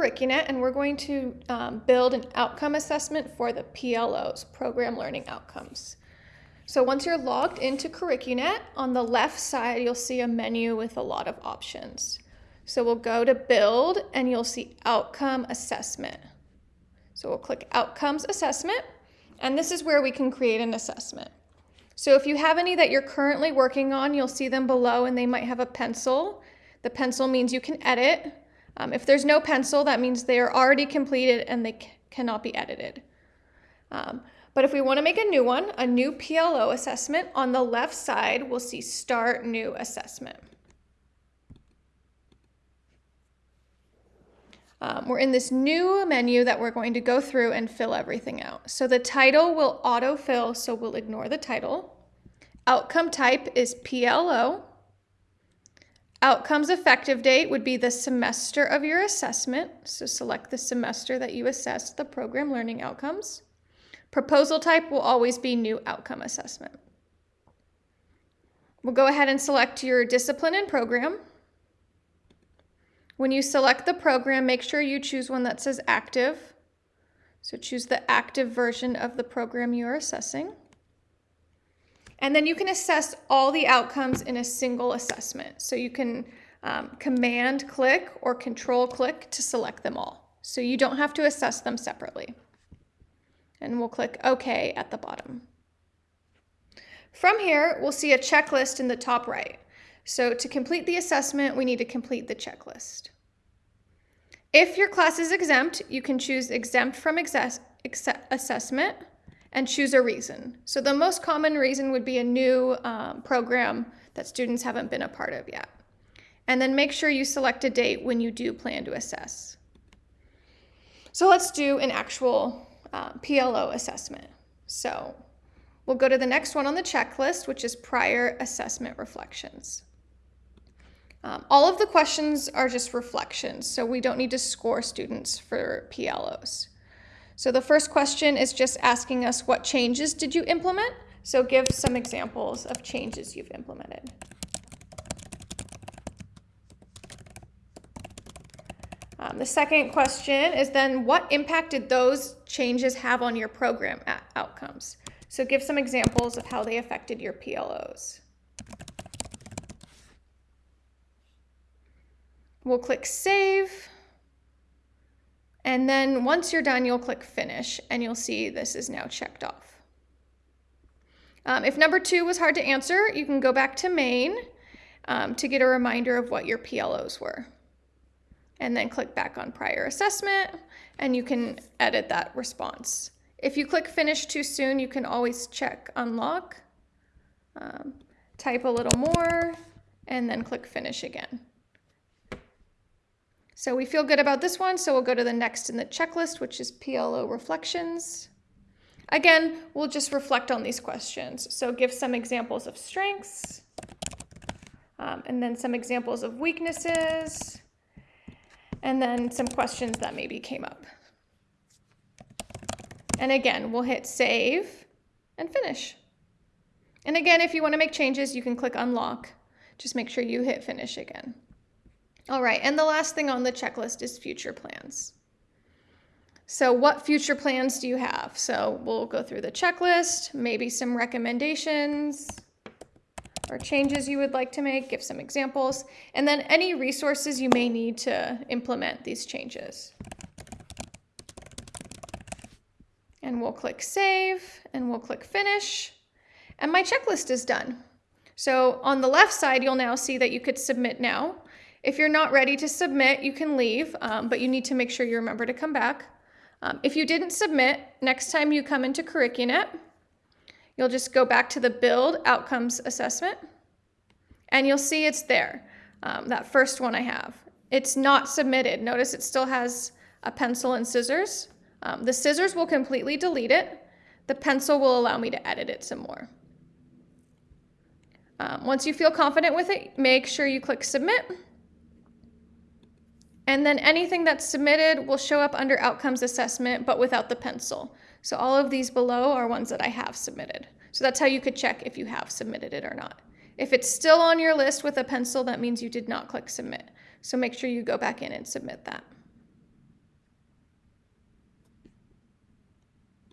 Curricunet and we're going to um, build an outcome assessment for the PLOs, Program Learning Outcomes. So once you're logged into Curricunet, on the left side, you'll see a menu with a lot of options. So we'll go to build and you'll see outcome assessment. So we'll click outcomes assessment and this is where we can create an assessment. So if you have any that you're currently working on, you'll see them below and they might have a pencil. The pencil means you can edit. Um, if there's no pencil, that means they are already completed and they cannot be edited. Um, but if we want to make a new one, a new PLO assessment, on the left side, we'll see Start New Assessment. Um, we're in this new menu that we're going to go through and fill everything out. So the title will autofill, so we'll ignore the title. Outcome type is PLO. Outcomes effective date would be the semester of your assessment. So select the semester that you assessed the program learning outcomes. Proposal type will always be new outcome assessment. We'll go ahead and select your discipline and program. When you select the program, make sure you choose one that says active. So choose the active version of the program you are assessing. And then you can assess all the outcomes in a single assessment. So you can um, command click or control click to select them all. So you don't have to assess them separately and we'll click OK at the bottom. From here, we'll see a checklist in the top right. So to complete the assessment, we need to complete the checklist. If your class is exempt, you can choose exempt from assessment and choose a reason. So the most common reason would be a new um, program that students haven't been a part of yet. And then make sure you select a date when you do plan to assess. So let's do an actual uh, PLO assessment. So we'll go to the next one on the checklist, which is prior assessment reflections. Um, all of the questions are just reflections, so we don't need to score students for PLOs. So the first question is just asking us what changes did you implement? So give some examples of changes you've implemented. Um, the second question is then what impact did those changes have on your program outcomes? So give some examples of how they affected your PLOs. We'll click save. And then once you're done, you'll click finish and you'll see this is now checked off. Um, if number two was hard to answer, you can go back to main um, to get a reminder of what your PLOs were and then click back on prior assessment and you can edit that response. If you click finish too soon, you can always check unlock, um, type a little more, and then click finish again. So we feel good about this one, so we'll go to the next in the checklist, which is PLO reflections. Again, we'll just reflect on these questions. So give some examples of strengths, um, and then some examples of weaknesses, and then some questions that maybe came up. And again, we'll hit save and finish. And again, if you want to make changes, you can click unlock. Just make sure you hit finish again. All right, and the last thing on the checklist is future plans. So what future plans do you have? So we'll go through the checklist, maybe some recommendations, or changes you would like to make, give some examples, and then any resources you may need to implement these changes. And we'll click save and we'll click finish and my checklist is done. So on the left side, you'll now see that you could submit now. If you're not ready to submit, you can leave, um, but you need to make sure you remember to come back. Um, if you didn't submit, next time you come into Curricunet, You'll just go back to the build outcomes assessment and you'll see it's there, um, that first one I have. It's not submitted. Notice it still has a pencil and scissors. Um, the scissors will completely delete it. The pencil will allow me to edit it some more. Um, once you feel confident with it, make sure you click submit. And then anything that's submitted will show up under outcomes assessment, but without the pencil. So all of these below are ones that I have submitted. So that's how you could check if you have submitted it or not. If it's still on your list with a pencil, that means you did not click submit. So make sure you go back in and submit that.